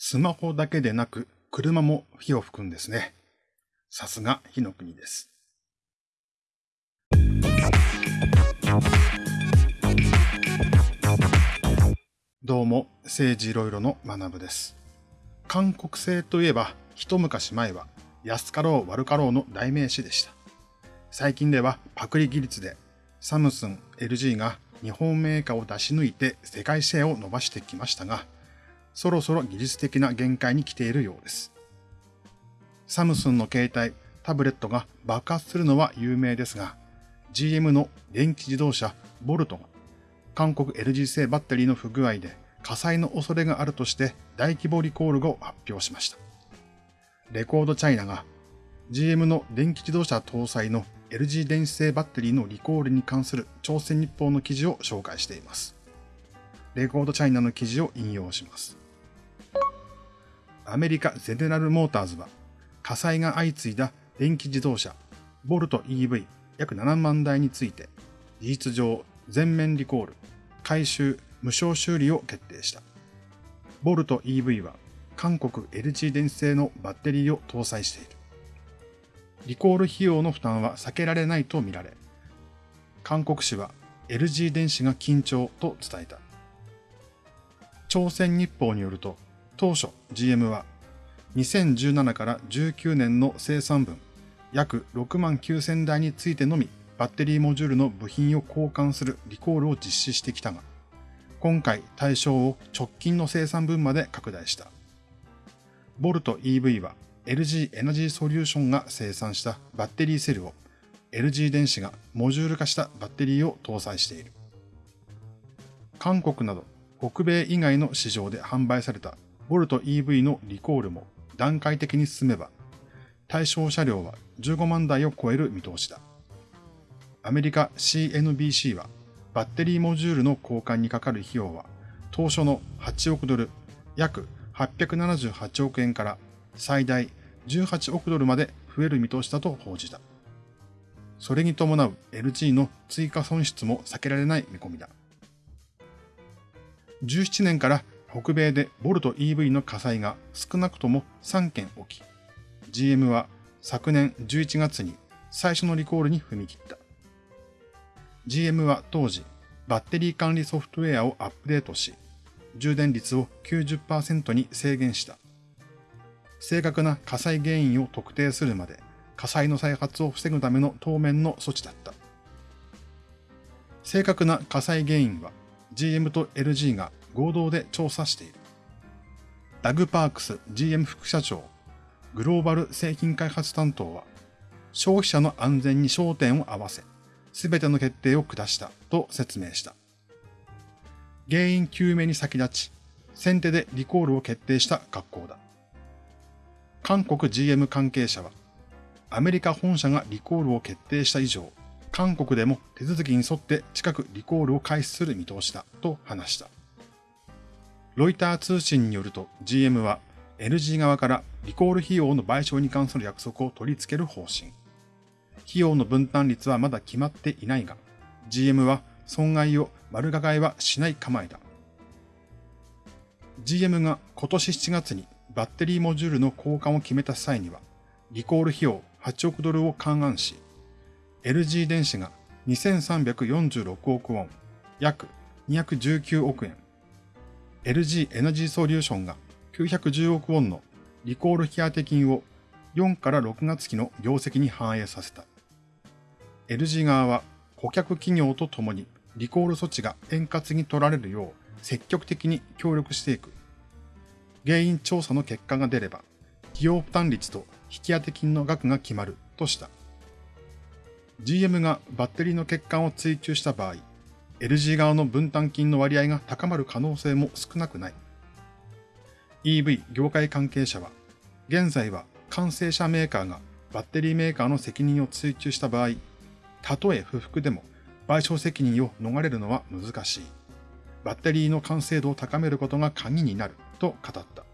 スマホだけでなく車も火を吹くんですね。さすが火の国です。どうも、政治いろいろの学部です。韓国製といえば、一昔前は安かろう悪かろうの代名詞でした。最近ではパクリ技術でサムスン、LG が日本メーカーを出し抜いて世界シェアを伸ばしてきましたが、そろそろ技術的な限界に来ているようです。サムスンの携帯、タブレットが爆発するのは有名ですが、GM の電気自動車ボルトが韓国 LG 製バッテリーの不具合で火災の恐れがあるとして大規模リコールを発表しました。レコードチャイナが GM の電気自動車搭載の LG 電子製バッテリーのリコールに関する朝鮮日報の記事を紹介しています。レコードチャイナの記事を引用します。アメリカゼネラルモーターズは火災が相次いだ電気自動車ボルト EV 約7万台について事実上全面リコール、回収、無償修理を決定した。ボルト EV は韓国 LG 電子製のバッテリーを搭載している。リコール費用の負担は避けられないとみられ、韓国紙は LG 電子が緊張と伝えた。朝鮮日報によると、当初 GM は2017から19年の生産分約6万9000台についてのみバッテリーモジュールの部品を交換するリコールを実施してきたが、今回対象を直近の生産分まで拡大した。ボルト EV は LG エナジーソリューションが生産したバッテリーセルを LG 電子がモジュール化したバッテリーを搭載している。韓国など北米以外の市場で販売されたボルト EV のリコールも段階的に進めば、対象車両は15万台を超える見通しだ。アメリカ CNBC はバッテリーモジュールの交換にかかる費用は当初の8億ドル、約878億円から最大18億ドルまで増える見通しだと報じた。それに伴う LG の追加損失も避けられない見込みだ。17年から北米でボルト EV の火災が少なくとも3件起き、GM は昨年11月に最初のリコールに踏み切った。GM は当時、バッテリー管理ソフトウェアをアップデートし、充電率を90%に制限した。正確な火災原因を特定するまで火災の再発を防ぐための当面の措置だった。正確な火災原因は GM と LG が合同で調査している。ダグ・パークス GM 副社長、グローバル製品開発担当は、消費者の安全に焦点を合わせ、すべての決定を下したと説明した。原因究明に先立ち、先手でリコールを決定した学校だ。韓国 GM 関係者は、アメリカ本社がリコールを決定した以上、韓国でも手続きに沿って近くリコールを開始する見通しだと話した。ロイター通信によると GM は LG 側からリコール費用の賠償に関する約束を取り付ける方針。費用の分担率はまだ決まっていないが、GM は損害を丸がいはしない構えだ。GM が今年7月にバッテリーモジュールの交換を決めた際には、リコール費用8億ドルを勘案し、LG 電子が2346億ウォン、約219億円、LG エナジーソリューションが910億ウォンのリコール引当金を4から6月期の業績に反映させた。LG 側は顧客企業とともにリコール措置が円滑に取られるよう積極的に協力していく。原因調査の結果が出れば、費用負担率と引当金の額が決まるとした。GM がバッテリーの欠陥を追求した場合、LG 側の分担金の割合が高まる可能性も少なくない。EV 業界関係者は、現在は完成車メーカーがバッテリーメーカーの責任を追求した場合、たとえ不服でも賠償責任を逃れるのは難しい。バッテリーの完成度を高めることが鍵になると語った。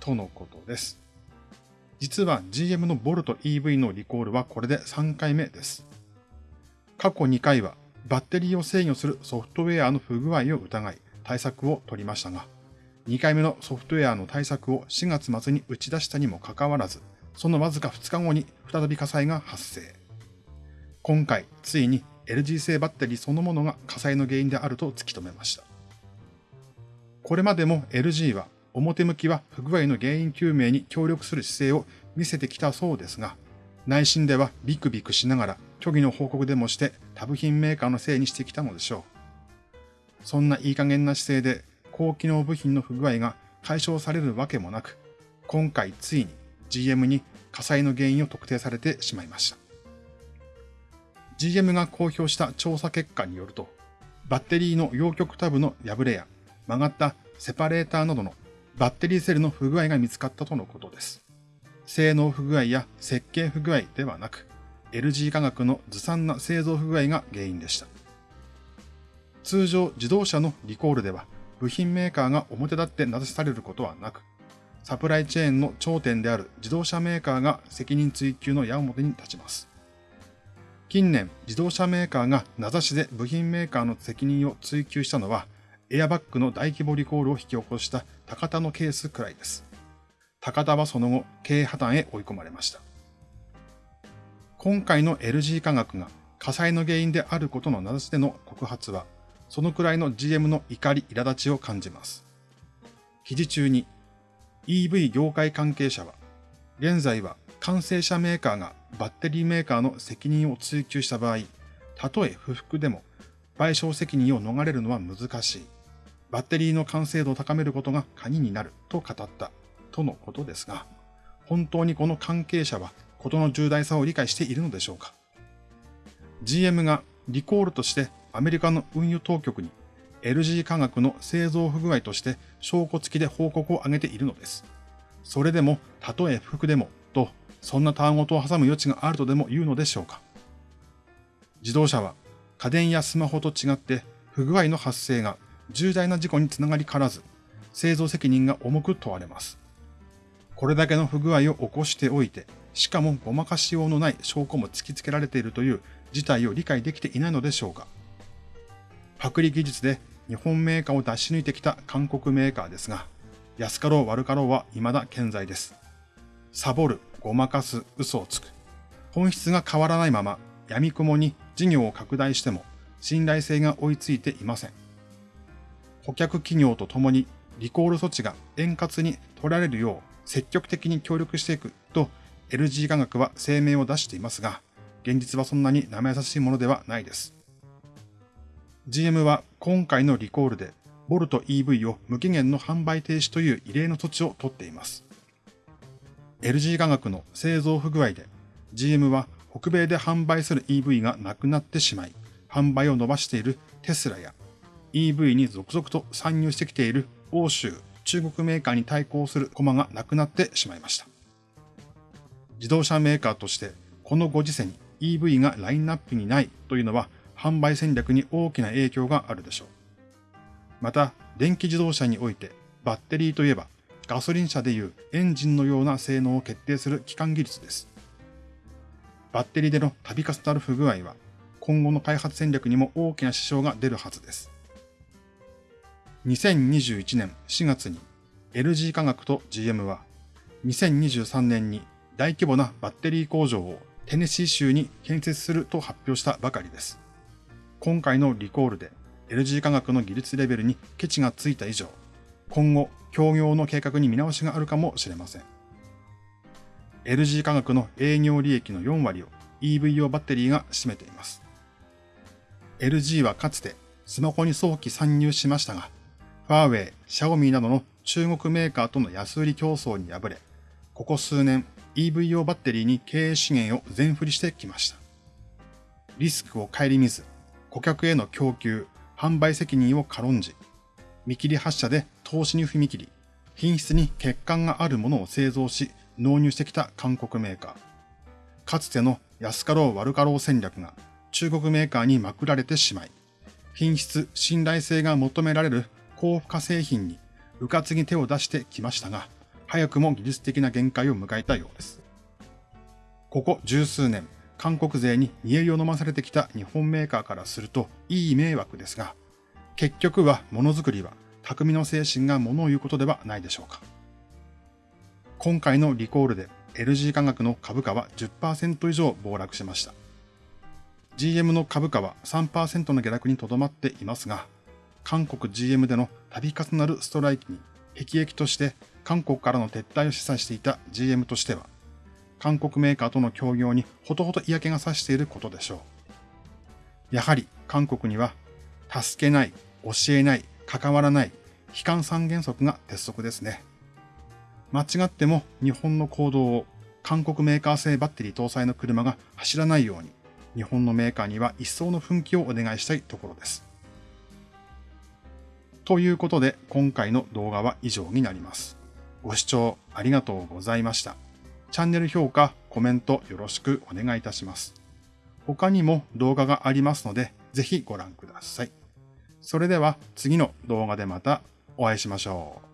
とのことです。実は GM のボルト EV のリコールはこれで3回目です。過去2回はバッテリーを制御するソフトウェアの不具合を疑い対策を取りましたが、2回目のソフトウェアの対策を4月末に打ち出したにもかかわらず、そのわずか2日後に再び火災が発生。今回、ついに LG 製バッテリーそのものが火災の原因であると突き止めました。これまでも LG は表向きは不具合の原因究明に協力する姿勢を見せてきたそうですが、内心ではビクビクしながら虚偽の報告でもして他部品メーカーのせいにしてきたのでしょう。そんないい加減な姿勢で高機能部品の不具合が解消されるわけもなく、今回ついに GM に火災の原因を特定されてしまいました。GM が公表した調査結果によると、バッテリーの陽極タブの破れや曲がったセパレーターなどのバッテリーセルの不具合が見つかったとのことです。性能不具合や設計不具合ではなく、LG 化学のずさんな製造不具合が原因でした。通常自動車のリコールでは部品メーカーが表立って名指しされることはなく、サプライチェーンの頂点である自動車メーカーが責任追及の矢面に立ちます。近年、自動車メーカーが名指しで部品メーカーの責任を追及したのは、エアバッグの大規模リコールを引き起こした高田のケースくらいです。高田はその後、経営破綻へ追い込まれました。今回の LG 化学が火災の原因であることの名指しでの告発は、そのくらいの GM の怒り、苛立ちを感じます。記事中に EV 業界関係者は、現在は完成車メーカーがバッテリーメーカーの責任を追及した場合、たとえ不服でも賠償責任を逃れるのは難しい。バッテリーの完成度を高めることが鍵になると語ったとのことですが、本当にこの関係者は事の重大さを理解しているのでしょうか ?GM がリコールとしてアメリカの運輸当局に LG 化学の製造不具合として証拠付きで報告を上げているのです。それでも、たとえ不服でも、と、そんな単語と挟む余地があるとでも言うのでしょうか。自動車は家電やスマホと違って不具合の発生が重大な事故につながりからず、製造責任が重く問われます。これだけの不具合を起こしておいて、しかもごまかしようのない証拠も突きつけられているという事態を理解できていないのでしょうか。パクリ技術で日本メーカーを出し抜いてきた韓国メーカーですが、安かろう悪かろうは未だ健在です。サボる、ごまかす、嘘をつく。本質が変わらないまま、闇雲に事業を拡大しても信頼性が追いついていません。顧客企業とともにリコール措置が円滑に取られるよう積極的に協力していくと LG 化学は声明を出していますが、現実はそんなに生優しいものではないです。GM は今回のリコールでボルト EV を無期限の販売停止という異例の措置を取っています。LG 化学の製造不具合で GM は北米で販売する EV がなくなってしまい、販売を伸ばしているテスラや EV に続々と参入してきている欧州、中国メーカーに対抗する駒がなくなってしまいました。自動車メーカーとしてこのご時世に EV がラインナップにないというのは販売戦略に大きな影響があるでしょう。また、電気自動車においてバッテリーといえばガソリン車でいうエンジンのような性能を決定する基幹技術です。バッテリーでの度重なる不具合は今後の開発戦略にも大きな支障が出るはずです。2021年4月に LG 化学と GM は2023年に大規模なバッテリー工場をテネシー州に建設すると発表したばかりです。今回のリコールで LG 化学の技術レベルにケチがついた以上、今後、協業の計画に見直しがあるかもしれません。LG 化学の営業利益の4割を EV 用バッテリーが占めています。LG はかつてスマホに早期参入しましたが、ファーウェイ、シャオミなどの中国メーカーとの安売り競争に敗れ、ここ数年 EV 用バッテリーに経営資源を全振りしてきました。リスクを顧みず、顧客への供給、販売責任を軽んじ、見切り発車で投資に踏み切り、品質に欠陥があるものを製造し、納入してきた韓国メーカー。かつての安かろう悪かろう戦略が中国メーカーにまくられてしまい、品質、信頼性が求められる高付加製品にうかつに手を出してきましたが、早くも技術的な限界を迎えたようです。ここ十数年、韓国勢に煮えりを飲まされてきた日本メーカーからするといい迷惑ですが、結局はものづくりは匠の精神が物を言うことではないでしょうか。今回のリコールで LG 化学の株価は10%以上暴落しました。GM の株価は3%の下落にとどまっていますが、韓国 GM での度重なるストライキに辟易として韓国からの撤退を示唆していた GM としては、韓国メーカーとの協業にほとほと嫌気がさしていることでしょう。やはり韓国には、助けない、教えない、関わらない、悲観三原則が鉄則ですね。間違っても日本の行動を韓国メーカー製バッテリー搭載の車が走らないように、日本のメーカーには一層の奮起をお願いしたいところです。ということで、今回の動画は以上になります。ご視聴ありがとうございました。チャンネル評価、コメントよろしくお願いいたします。他にも動画がありますので、ぜひご覧ください。それでは次の動画でまたお会いしましょう。